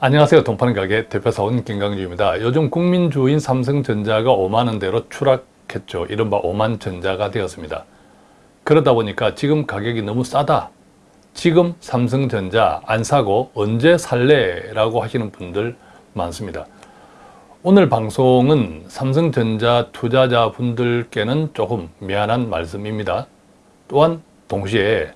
안녕하세요. 돈파는 가게 대표사원 김강주입니다. 요즘 국민주인 삼성전자가 5만원대로 추락했죠. 이른바 5만전자가 되었습니다. 그러다 보니까 지금 가격이 너무 싸다. 지금 삼성전자 안 사고 언제 살래? 라고 하시는 분들 많습니다. 오늘 방송은 삼성전자 투자자 분들께는 조금 미안한 말씀입니다. 또한 동시에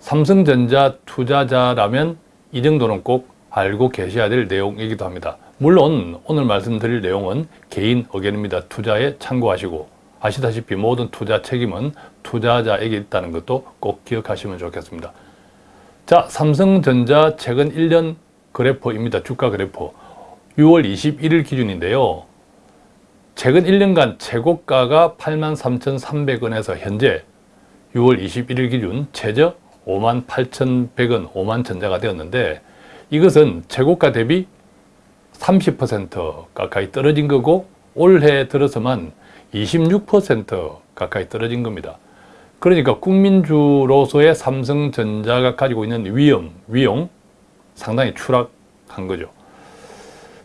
삼성전자 투자자라면 이 정도는 꼭 알고 계셔야 될 내용이기도 합니다. 물론 오늘 말씀드릴 내용은 개인 의견입니다. 투자에 참고하시고 아시다시피 모든 투자 책임은 투자자에게 있다는 것도 꼭 기억하시면 좋겠습니다. 자, 삼성전자 최근 1년 그래프입니다. 주가 그래프. 6월 21일 기준인데요. 최근 1년간 최고가가 83,300원에서 현재 6월 21일 기준 최저 58,100원, 5만 전자가 되었는데 이것은 최고가 대비 30% 가까이 떨어진 거고 올해 들어서만 26% 가까이 떨어진 겁니다. 그러니까 국민주로서의 삼성전자가 가지고 있는 위험, 위용 상당히 추락한 거죠.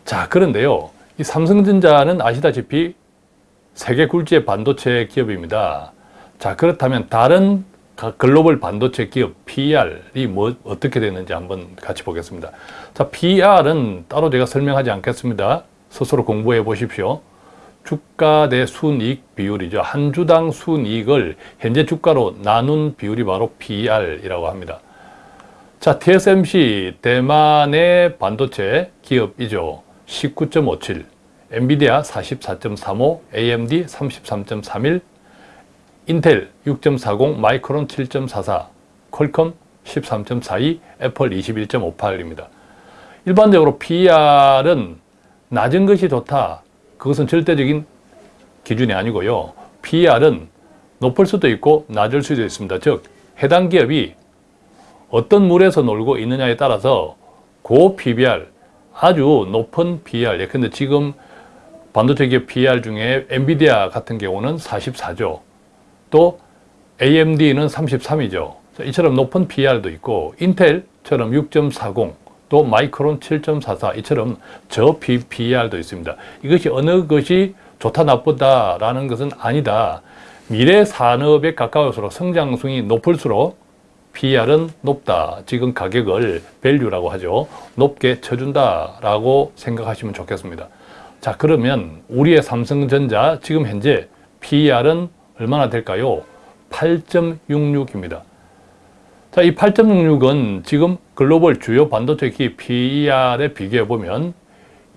자 그런데요. 이 삼성전자는 아시다시피 세계 굴지의 반도체 기업입니다. 자 그렇다면 다른 글로벌 반도체 기업 PER이 뭐 어떻게 되는지 한번 같이 보겠습니다. 자, PER은 따로 제가 설명하지 않겠습니다. 스스로 공부해 보십시오. 주가 대 순이익 비율이죠. 한 주당 순이익을 현재 주가로 나눈 비율이 바로 PER이라고 합니다. 자, TSMC 대만의 반도체 기업이죠. 19.57, 엔비디아 44.35, AMD 33.31, 인텔 6.40, 마이크론 7.44, 퀄컴 13.42, 애플 21.58입니다. 일반적으로 PER은 낮은 것이 좋다. 그것은 절대적인 기준이 아니고요. PER은 높을 수도 있고 낮을 수도 있습니다. 즉 해당 기업이 어떤 물에서 놀고 있느냐에 따라서 고 PBR, 아주 높은 PER, 예컨대 지금 반도체 기업 PER 중에 엔비디아 같은 경우는 44죠. 또 AMD는 33이죠. 이처럼 높은 PR도 있고 인텔처럼 6.40, 또 마이크론 7.44 이처럼 저 PR도 있습니다. 이것이 어느 것이 좋다 나쁘다라는 것은 아니다. 미래 산업에 가까울수록 성장성이 높을수록 PR은 높다. 지금 가격을 밸류라고 하죠. 높게 쳐준다라고 생각하시면 좋겠습니다. 자 그러면 우리의 삼성전자 지금 현재 PR은 얼마나 될까요? 8.66입니다. 자, 이 8.66은 지금 글로벌 주요 반도체 기업 PER에 비교해 보면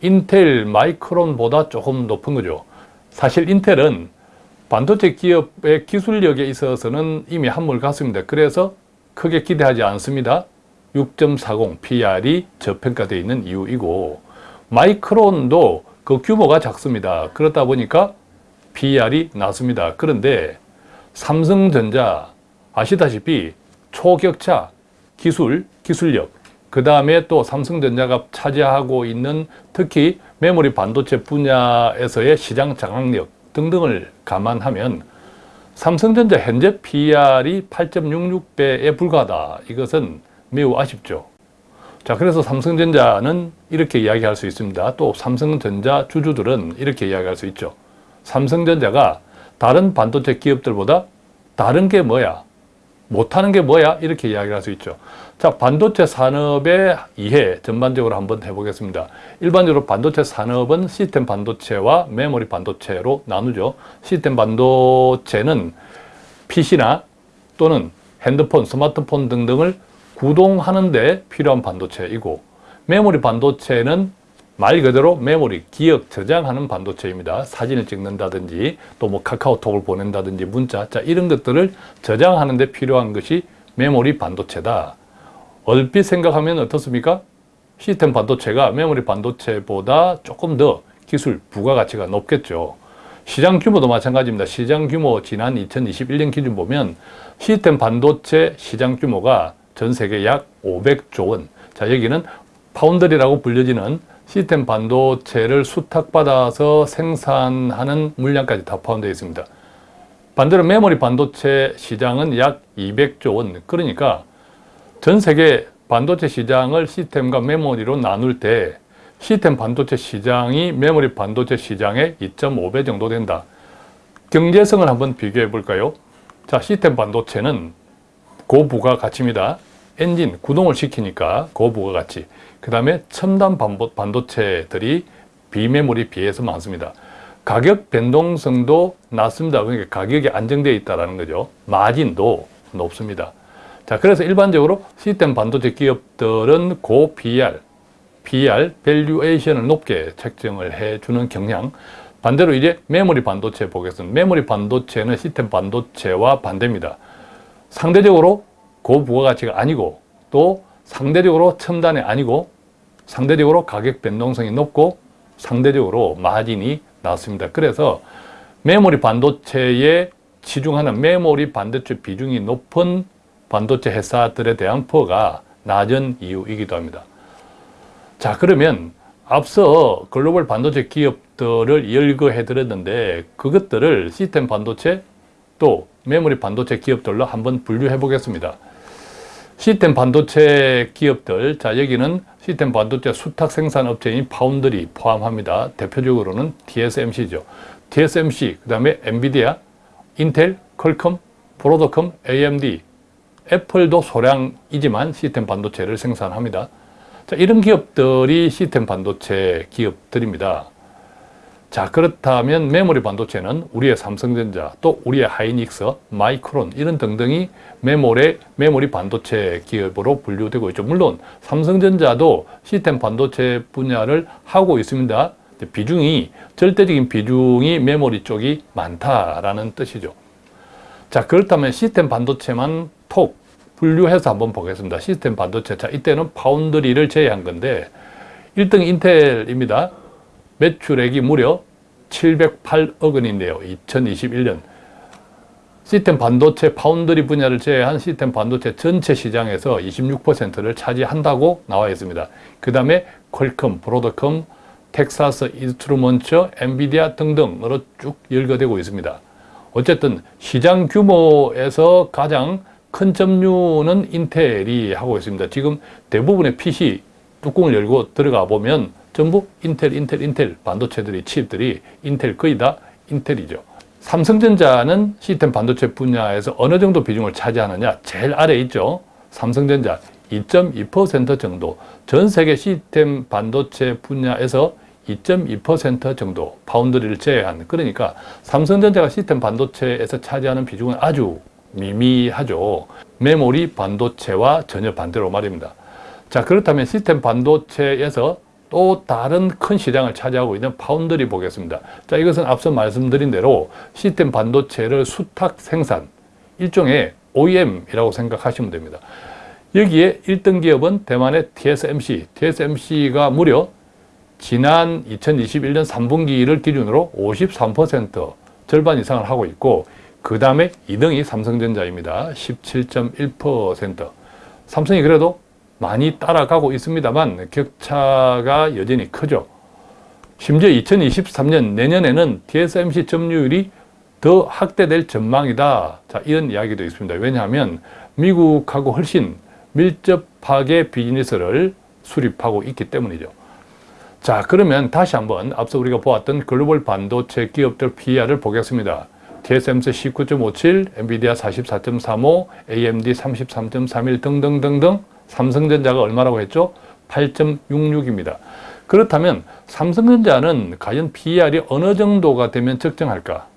인텔, 마이크론보다 조금 높은 거죠. 사실 인텔은 반도체 기업의 기술력에 있어서는 이미 한물 갔습니다. 그래서 크게 기대하지 않습니다. 6.40 PR이 저평가되어 있는 이유이고 마이크론도 그 규모가 작습니다. 그렇다 보니까 PR이 낮습니다. 그런데 삼성전자 아시다시피 초격차 기술, 기술력 그 다음에 또 삼성전자가 차지하고 있는 특히 메모리 반도체 분야에서의 시장 장악력 등등을 감안하면 삼성전자 현재 PR이 8.66배에 불과하다. 이것은 매우 아쉽죠. 자, 그래서 삼성전자는 이렇게 이야기할 수 있습니다. 또 삼성전자 주주들은 이렇게 이야기할 수 있죠. 삼성전자가 다른 반도체 기업들보다 다른 게 뭐야? 못하는 게 뭐야? 이렇게 이야기를 할 수 있죠. 자, 반도체 산업의 이해 전반적으로 한번 해보겠습니다. 일반적으로 반도체 산업은 시스템 반도체와 메모리 반도체로 나누죠. 시스템 반도체는 PC나 또는 핸드폰, 스마트폰 등등을 구동하는 데 필요한 반도체이고 메모리 반도체는 말 그대로 메모리, 기억 저장하는 반도체입니다. 사진을 찍는다든지 또 뭐 카카오톡을 보낸다든지 문자 자 이런 것들을 저장하는 데 필요한 것이 메모리 반도체다. 얼핏 생각하면 어떻습니까? 시스템 반도체가 메모리 반도체보다 조금 더 기술 부가가치가 높겠죠. 시장 규모도 마찬가지입니다. 시장 규모 지난 2021년 기준 보면 시스템 반도체 시장 규모가 전 세계 약 500조 원. 자 여기는 파운드리라고 불려지는 시스템 반도체를 수탁받아서 생산하는 물량까지 다 포함되어 있습니다. 반대로 메모리 반도체 시장은 약 200조 원, 그러니까 전 세계 반도체 시장을 시스템과 메모리로 나눌 때 시스템 반도체 시장이 메모리 반도체 시장의 2.5배 정도 된다. 경제성을 한번 비교해 볼까요? 자, 시스템 반도체는 고부가 가치입니다. 엔진, 구동을 시키니까 고부가 가치. 그 다음에 첨단 반도체들이 비메모리 비해서 많습니다. 가격 변동성도 낮습니다. 그러니까 가격이 안정되어 있다는 거죠. 마진도 높습니다. 자, 그래서 일반적으로 시스템 반도체 기업들은 고 PR, PR, 밸류에이션을 높게 책정을 해주는 경향. 반대로 이제 메모리 반도체 보겠습니다. 메모리 반도체는 시스템 반도체와 반대입니다. 상대적으로 고부가가치가 아니고 또 상대적으로 첨단이 아니고 상대적으로 가격 변동성이 높고 상대적으로 마진이 낮습니다. 그래서 메모리 반도체에 치중하는 메모리 반도체 비중이 높은 반도체 회사들에 대한 PER가 낮은 이유이기도 합니다. 자 그러면 앞서 글로벌 반도체 기업들을 열거해 드렸는데 그것들을 시스템 반도체 또 메모리 반도체 기업들로 한번 분류해 보겠습니다. 시스템 반도체 기업들, 자 여기는 시스템 반도체 수탁 생산 업체인 파운드리 포함합니다. 대표적으로는 TSMC죠. TSMC, 그 다음에 엔비디아, 인텔, 퀄컴, 브로드컴, AMD, 애플도 소량이지만 시스템 반도체를 생산합니다. 자, 이런 기업들이 시스템 반도체 기업들입니다. 자 그렇다면 메모리 반도체는 우리의 삼성전자 또 우리의 하이닉스, 마이크론 이런 등등이 메모리, 메모리 반도체 기업으로 분류되고 있죠. 물론 삼성전자도 시스템 반도체 분야를 하고 있습니다. 비중이 절대적인 비중이 메모리 쪽이 많다라는 뜻이죠. 자 그렇다면 시스템 반도체만 톡 분류해서 한번 보겠습니다. 시스템 반도체 자 이때는 파운드리를 제외한 건데 1등 인텔입니다. 매출액이 무려 708억 원인데요. 2021년 시스템 반도체 파운드리 분야를 제외한 시스템 반도체 전체 시장에서 26%를 차지한다고 나와 있습니다. 그 다음에 퀄컴, 브로드컴, 텍사스 인스트루먼트, 엔비디아 등등으로 쭉 열거되고 있습니다. 어쨌든 시장 규모에서 가장 큰 점유는 인텔이 하고 있습니다. 지금 대부분의 PC 뚜껑을 열고 들어가 보면 전부 인텔, 인텔, 인텔 반도체들이 칩들이 인텔 거의 다 인텔이죠. 삼성전자는 시스템 반도체 분야에서 어느 정도 비중을 차지하느냐 제일 아래 있죠. 삼성전자 2.2% 정도 전 세계 시스템 반도체 분야에서 2.2% 정도 파운드리를 제외한 그러니까 삼성전자가 시스템 반도체에서 차지하는 비중은 아주 미미하죠. 메모리 반도체와 전혀 반대로 말입니다. 자 그렇다면 시스템 반도체에서 또 다른 큰 시장을 차지하고 있는 파운드리 보겠습니다. 자, 이것은 앞서 말씀드린 대로 시스템 반도체를 수탁 생산, 일종의 OEM이라고 생각하시면 됩니다. 여기에 1등 기업은 대만의 TSMC, TSMC가 무려 지난 2021년 3분기를 기준으로 53% 절반 이상을 하고 있고 그 다음에 2등이 삼성전자입니다. 17.1% 삼성이 그래도 많이 따라가고 있습니다만 격차가 여전히 크죠. 심지어 2023년 내년에는 TSMC 점유율이 더 확대될 전망이다. 자, 이런 이야기도 있습니다. 왜냐하면 미국하고 훨씬 밀접하게 비즈니스를 수립하고 있기 때문이죠. 자, 그러면 다시 한번 앞서 우리가 보았던 글로벌 반도체 기업들 PER을 보겠습니다. TSMC 19.57, 엔비디아 44.35, AMD 33.31 등등등등 삼성전자가 얼마라고 했죠? 8.66입니다. 그렇다면 삼성전자는 과연 PER이 어느 정도가 되면 적정할까?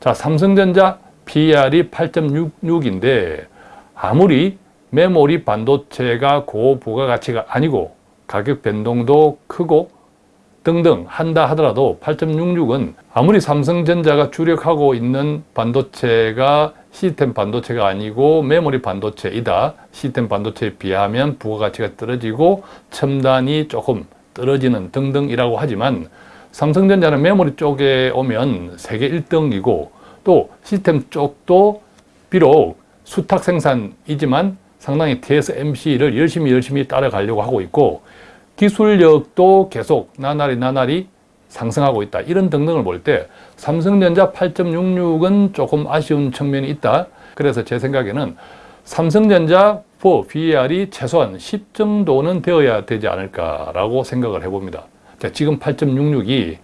자, 삼성전자 PER이 8.66인데 아무리 메모리 반도체가 고부가가치가 아니고 가격 변동도 크고 등등 한다 하더라도 8.66은 아무리 삼성전자가 주력하고 있는 반도체가 시스템 반도체가 아니고 메모리 반도체이다. 시스템 반도체에 비하면 부가가치가 떨어지고 첨단이 조금 떨어지는 등등이라고 하지만 삼성전자는 메모리 쪽에 오면 세계 1등이고 또 시스템 쪽도 비록 수탁 생산이지만 상당히 TSMC를 열심히 열심히 따라가려고 하고 있고 기술력도 계속 나날이 나날이 상승하고 있다. 이런 등등을 볼 때 삼성전자 8.66은 조금 아쉬운 측면이 있다. 그래서 제 생각에는 삼성전자 for BR이 최소한 10 정도는 되어야 되지 않을까라고 생각을 해봅니다. 자, 지금 8.66이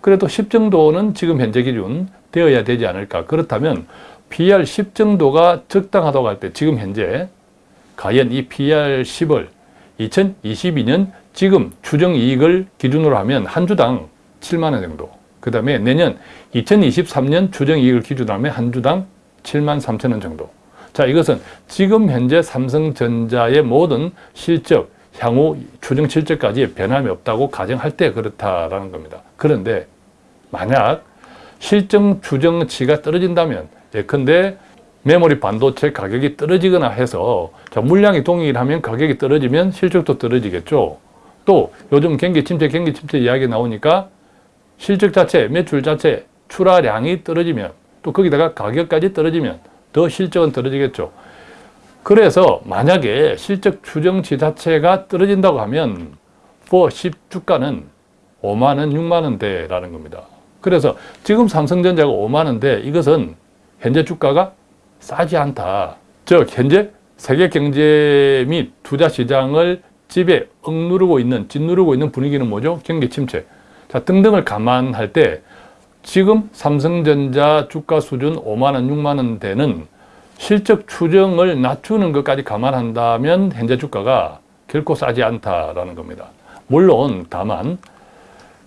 그래도 10 정도는 지금 현재 기준 되어야 되지 않을까. 그렇다면 PR 10 정도가 적당하다고 할 때 지금 현재 과연 이 PR 10을 2022년 지금 추정 이익을 기준으로 하면 한 주당 7만 원 정도. 그 다음에 내년 2023년 추정 이익을 기준으로 하면 한 주당 7만 3천 원 정도. 자, 이것은 지금 현재 삼성전자의 모든 실적, 향후 추정 실적까지 변함이 없다고 가정할 때 그렇다라는 겁니다. 그런데 만약 실정 추정치가 떨어진다면 예컨대 메모리 반도체 가격이 떨어지거나 해서 자, 물량이 동일하면 가격이 떨어지면 실적도 떨어지겠죠. 또 요즘 경기 침체, 경기 침체 이야기 나오니까 실적 자체, 매출 자체, 출하량이 떨어지면 또 거기다가 가격까지 떨어지면 더 실적은 떨어지겠죠. 그래서 만약에 실적 추정치 자체가 떨어진다고 하면 4, 10주가는 5만원, 6만원대라는 겁니다. 그래서 지금 삼성전자가 5만원대 이것은 현재 주가가 싸지 않다. 즉 현재 세계 경제 및 투자 시장을 집에 억누르고 있는, 짓누르고 있는 분위기는 뭐죠? 경기 침체. 자, 등등을 감안할 때 지금 삼성전자 주가 수준 5만원, 6만원 대는 실적 추정을 낮추는 것까지 감안한다면 현재 주가가 결코 싸지 않다라는 겁니다. 물론 다만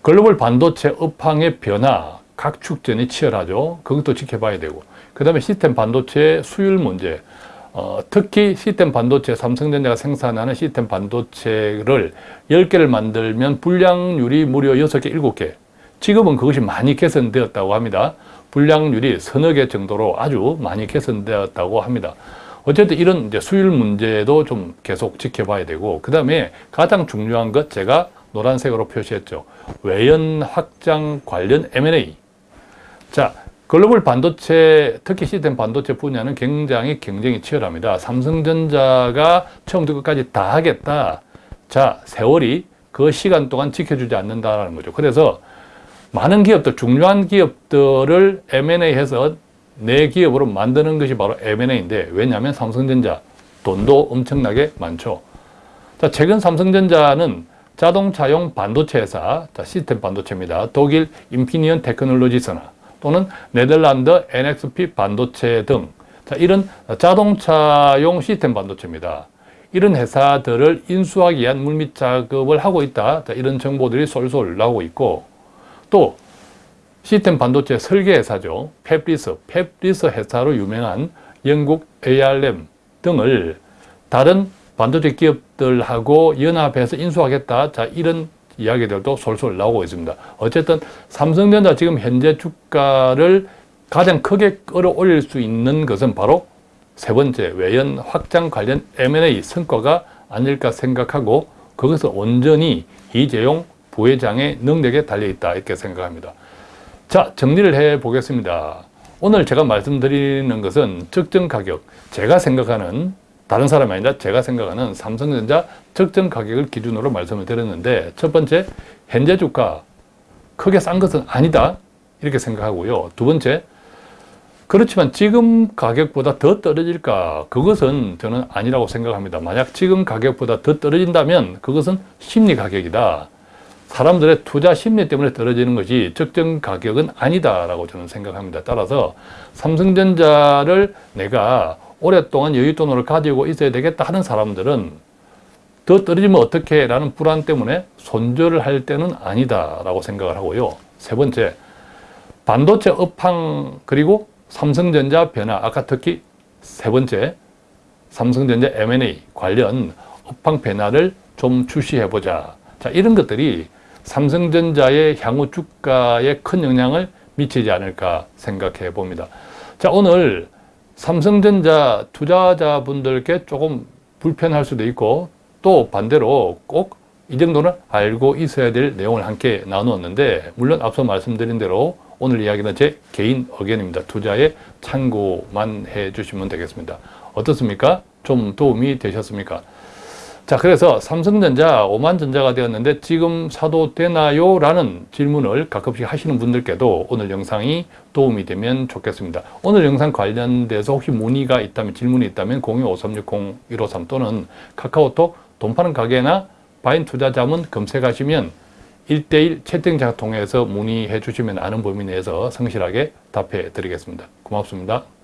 글로벌 반도체 업황의 변화, 각축전이 치열하죠. 그것도 지켜봐야 되고 그 다음에 시스템 반도체 수율 문제 어, 특히 시스템 반도체, 삼성전자가 생산하는 시스템 반도체를 10개를 만들면 불량률이 무려 6개, 7개 지금은 그것이 많이 개선되었다고 합니다. 불량률이 서너 개 정도로 아주 많이 개선되었다고 합니다. 어쨌든 이런 이제 수율 문제도 좀 계속 지켜봐야 되고 그 다음에 가장 중요한 것 제가 노란색으로 표시했죠. 외연 확장 관련 M&A 자 글로벌 반도체, 특히 시스템 반도체 분야는 굉장히 경쟁이 치열합니다. 삼성전자가 처음부터 끝까지 다 하겠다. 자, 세월이 그 시간 동안 지켜주지 않는다는 거죠. 그래서 많은 기업들, 중요한 기업들을 M&A 해서 내 기업으로 만드는 것이 바로 M&A인데 왜냐하면 삼성전자 돈도 엄청나게 많죠. 자, 최근 삼성전자는 자동차용 반도체 회사, 자, 시스템 반도체입니다. 독일 인피니언 테크놀로지스나 또는 네덜란드 NXP 반도체 등 자, 이런 자동차용 시스템 반도체입니다. 이런 회사들을 인수하기 위한 물밑 작업을 하고 있다. 자, 이런 정보들이 솔솔 나오고 있고 또 시스템 반도체 설계 회사죠. 펩리스, 펩리스 회사로 유명한 영국 ARM 등을 다른 반도체 기업들하고 연합해서 인수하겠다. 자, 이런 이야기들도 솔솔 나오고 있습니다. 어쨌든 삼성전자 지금 현재 주가를 가장 크게 끌어올릴 수 있는 것은 바로 세 번째 외연 확장 관련 M&A 성과가 아닐까 생각하고 그것은 온전히 이재용 부회장의 능력에 달려있다 이렇게 생각합니다. 자 정리를 해 보겠습니다. 오늘 제가 말씀드리는 것은 적정 가격 제가 생각하는 다른 사람이 아니라 제가 생각하는 삼성전자 적정 가격을 기준으로 말씀을 드렸는데 첫 번째 현재 주가 크게 싼 것은 아니다 이렇게 생각하고요. 두 번째 그렇지만 지금 가격보다 더 떨어질까 그것은 저는 아니라고 생각합니다. 만약 지금 가격보다 더 떨어진다면 그것은 심리 가격이다. 사람들의 투자 심리 때문에 떨어지는 것이 적정 가격은 아니다라고 저는 생각합니다. 따라서 삼성전자를 내가 오랫동안 여윳돈을 가지고 있어야 되겠다 하는 사람들은 더 떨어지면 어떻게 라는 불안 때문에 손절을 할 때는 아니다 라고 생각을 하고요. 세 번째, 반도체 업황 그리고 삼성전자 변화 아까 특히 세 번째 삼성전자 M&A 관련 업황 변화를 좀 주시해보자. 자 이런 것들이 삼성전자의 향후 주가에 큰 영향을 미치지 않을까 생각해 봅니다. 자 오늘 삼성전자 투자자분들께 조금 불편할 수도 있고 또 반대로 꼭 이 정도는 알고 있어야 될 내용을 함께 나누었는데 물론 앞서 말씀드린 대로 오늘 이야기는 제 개인 의견입니다. 투자에 참고만 해 주시면 되겠습니다. 어떻습니까? 좀 도움이 되셨습니까? 자, 그래서 삼성전자 5만 전자가 되었는데 지금 사도 되나요? 라는 질문을 가끔씩 하시는 분들께도 오늘 영상이 도움이 되면 좋겠습니다. 오늘 영상 관련돼서 혹시 문의가 있다면, 질문이 있다면 025360-153 또는 카카오톡 돈 파는 가게나 바인 투자 자문 검색하시면 1대1 채팅창 통해서 문의해 주시면 아는 범위 내에서 성실하게 답해 드리겠습니다. 고맙습니다.